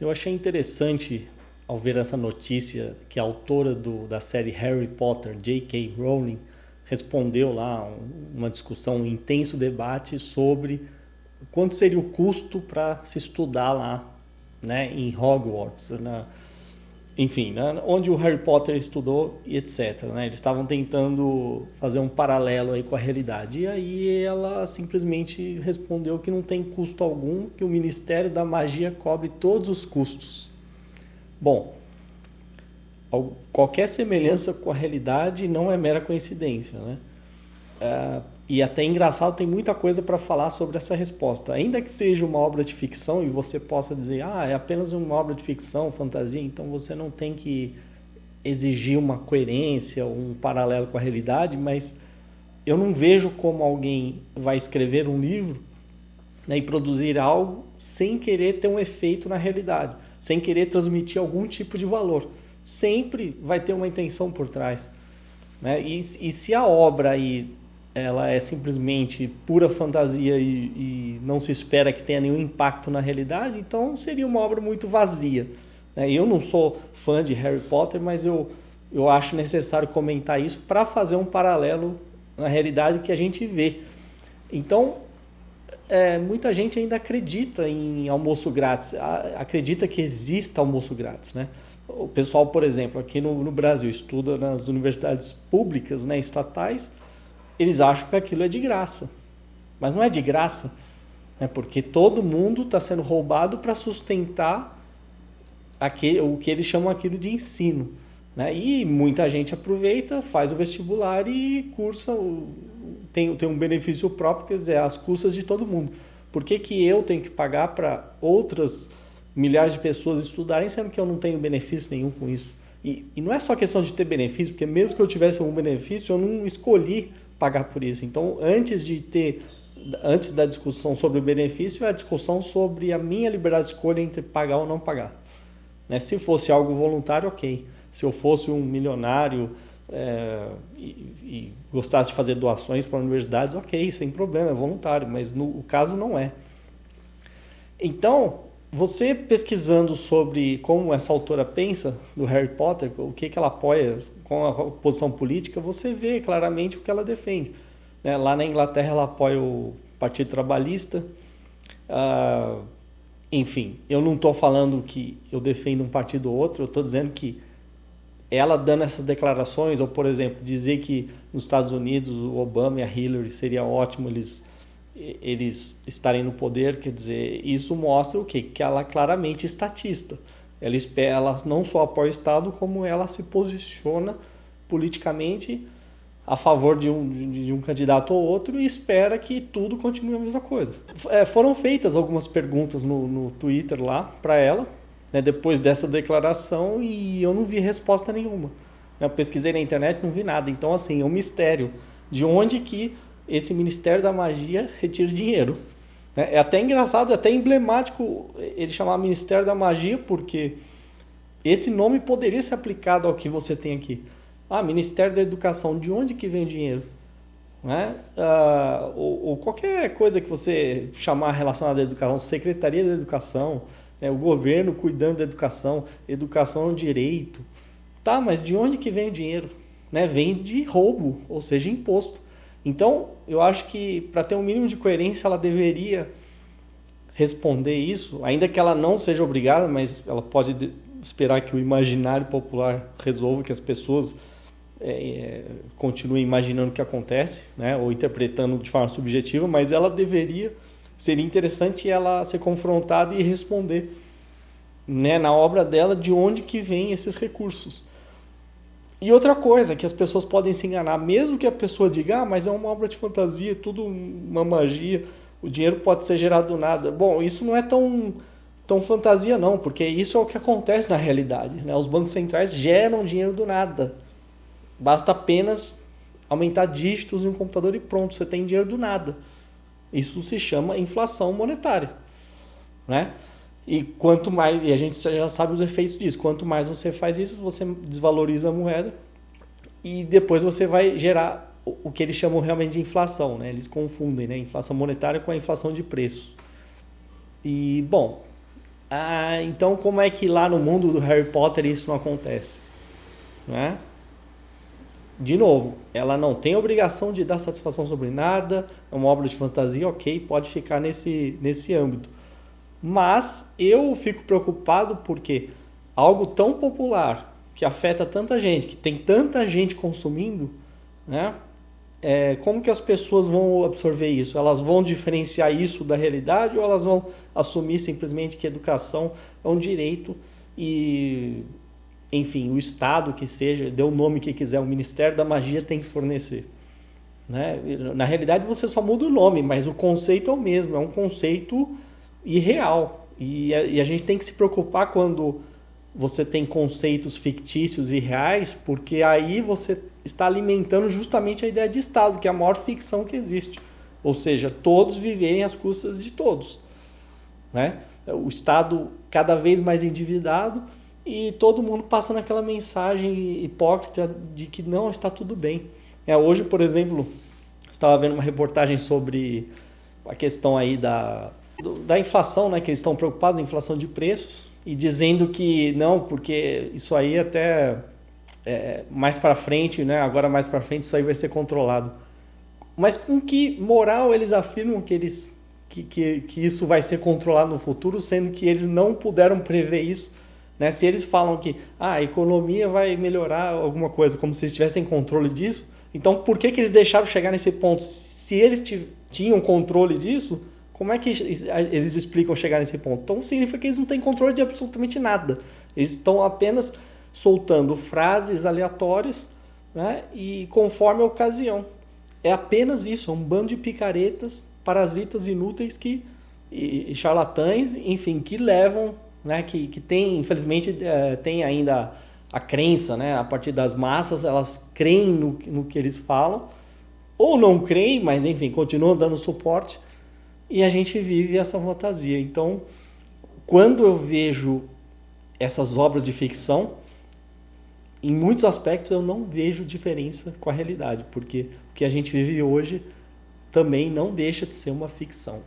Eu achei interessante ao ver essa notícia que a autora do, da série Harry Potter, J.K. Rowling, respondeu lá uma discussão, um intenso debate sobre quanto seria o custo para se estudar lá, né, em Hogwarts, na, enfim, né, onde o Harry Potter estudou e etc. Né, eles estavam tentando fazer um paralelo aí com a realidade. E aí ela simplesmente respondeu que não tem custo algum, que o Ministério da Magia cobre todos os custos. Bom, qualquer semelhança com a realidade não é mera coincidência, né? É, e até engraçado, tem muita coisa para falar sobre essa resposta. Ainda que seja uma obra de ficção e você possa dizer, ah, é apenas uma obra de ficção, fantasia, então você não tem que exigir uma coerência, um paralelo com a realidade, mas eu não vejo como alguém vai escrever um livro né, e produzir algo sem querer ter um efeito na realidade, sem querer transmitir algum tipo de valor. Sempre vai ter uma intenção por trás. Né? E, e se a obra aí ela é simplesmente pura fantasia e, e, não se espera que tenha nenhum impacto na realidade, então seria uma obra muito vazia. Né? Eu não sou fã de Harry Potter, mas eu, eu acho necessário comentar isso para fazer um paralelo na realidade que a gente vê. Então, é, muita gente ainda acredita em almoço grátis, acredita que exista almoço grátis. Né? O pessoal, por exemplo, aqui no, no Brasil, estuda nas universidades públicas, né, estatais, eles acham que aquilo é de graça. Mas não é de graça, né? porque todo mundo está sendo roubado para sustentar aquele, o que eles chamam aquilo de ensino. Né? E muita gente aproveita, faz o vestibular e cursa, tem, tem um benefício próprio, quer dizer, as custas de todo mundo. Por que, que eu tenho que pagar para outras milhares de pessoas estudarem, sendo que eu não tenho benefício nenhum com isso? E, e não é só questão de ter benefício, porque mesmo que eu tivesse um benefício, eu não escolhi pagar por isso. Então, antes de ter, antes da discussão sobre o benefício, é a discussão sobre a minha liberdade de escolha entre pagar ou não pagar. Né? Se fosse algo voluntário, ok. Se eu fosse um milionário é, e, e, gostasse de fazer doações para universidades, ok, sem problema, é voluntário, mas no o caso não é. Então, você pesquisando sobre como essa autora pensa do Harry Potter, o que, que ela apoia, com a posição política, você vê claramente o que ela defende. Né? Lá na Inglaterra ela apoia o Partido Trabalhista. Ah, enfim, eu não estou falando que eu defendo um partido ou outro, eu estou dizendo que ela dando essas declarações, ou por exemplo, dizer que nos Estados Unidos o Obama e a Hillary seria ótimo eles eles estarem no poder, quer dizer, isso mostra o quê? Que ela claramente é estatista. Ela, ela não só apoia o Estado, como ela se posiciona politicamente a favor de um, de um candidato ou outro e espera que tudo continue a mesma coisa. É, foram feitas algumas perguntas no, no Twitter lá para ela, né, depois dessa declaração, e eu não vi resposta nenhuma. Eu pesquisei na internet, não vi nada. Então, assim, é um mistério de onde que esse Ministério da Magia retira dinheiro. É, é até engraçado, é até emblemático ele chamar Ministério da Magia, porque esse nome poderia ser aplicado ao que você tem aqui. Ah, Ministério da Educação, de onde que vem o dinheiro? Né? Ah, ou, ou, qualquer coisa que você chamar relacionada à educação, Secretaria da Educação, né? o governo cuidando da educação, educação é um direito. Tá, mas de onde que vem o dinheiro? Né? Vem de roubo, ou seja, imposto. Então, eu acho que para ter um mínimo de coerência, ela deveria responder isso, ainda que ela não seja obrigada, mas ela pode esperar que o imaginário popular resolva, que as pessoas é, é, continuem imaginando o que acontece, né, ou interpretando de forma subjetiva, mas ela deveria, seria interessante ela ser confrontada e responder né, na obra dela de onde que vem esses recursos. E outra coisa, que as pessoas podem se enganar, mesmo que a pessoa diga, ah, mas é uma obra de fantasia, tudo uma magia, o dinheiro pode ser gerado do nada. Bom, isso não é tão, tão fantasia não, porque isso é o que acontece na realidade. Né? Os bancos centrais geram dinheiro do nada. Basta apenas aumentar dígitos em um computador e pronto, você tem dinheiro do nada. Isso se chama inflação monetária. Né? E quanto mais, e a gente já sabe os efeitos disso, quanto mais você faz isso, você desvaloriza a moeda e depois você vai gerar o que eles chamam realmente de inflação, né? Eles confundem, né? Inflação monetária com a inflação de preços. E, bom, Ah, então como é que lá no mundo do Harry Potter isso não acontece? Né? De novo, ela não tem obrigação de dar satisfação sobre nada, é uma obra de fantasia, ok, pode ficar nesse, nesse âmbito. Mas eu fico preocupado porque algo tão popular, que afeta tanta gente, que tem tanta gente consumindo, né? É, como que as pessoas vão absorver isso? Elas vão diferenciar isso da realidade ou elas vão assumir simplesmente que educação é um direito e, enfim, o Estado que seja, dê o nome que quiser, o Ministério da Magia tem que fornecer. Né? Na realidade você só muda o nome, mas o conceito é o mesmo, é um conceito irreal. E a, e a gente tem que se preocupar quando você tem conceitos fictícios e reais, porque aí você está alimentando justamente a ideia de Estado, que é a maior ficção que existe. Ou seja, todos viverem às custas de todos. Né? O Estado cada vez mais endividado e todo mundo passando aquela mensagem hipócrita de que não está tudo bem. É, hoje, por exemplo, estava vendo uma reportagem sobre a questão aí da, da inflação, né? que eles estão preocupados, inflação de preços e dizendo que não, porque isso aí até é, mais para frente, né? Agora mais para frente isso aí vai ser controlado. Mas com que moral eles afirmam que eles que, que, que isso vai ser controlado no futuro, sendo que eles não puderam prever isso? Né? Se eles falam que ah, a economia vai melhorar alguma coisa, como se eles tivessem controle disso, então por que, que eles deixaram chegar nesse ponto? Se eles tinham controle disso, como é que eles explicam chegar nesse ponto? Então significa que eles não têm controle de absolutamente nada. Eles estão apenas soltando frases aleatórias né? e conforme a ocasião. É apenas isso, é um bando de picaretas, parasitas inúteis que e, e charlatães, enfim, que levam, né? que, que tem, infelizmente, é, tem ainda a crença, né? a partir das massas, elas creem no, no que eles falam, ou não creem, mas enfim, continuam dando suporte e a gente vive essa fantasia. Então, quando eu vejo essas obras de ficção, em muitos aspectos eu não vejo diferença com a realidade, porque o que a gente vive hoje também não deixa de ser uma ficção.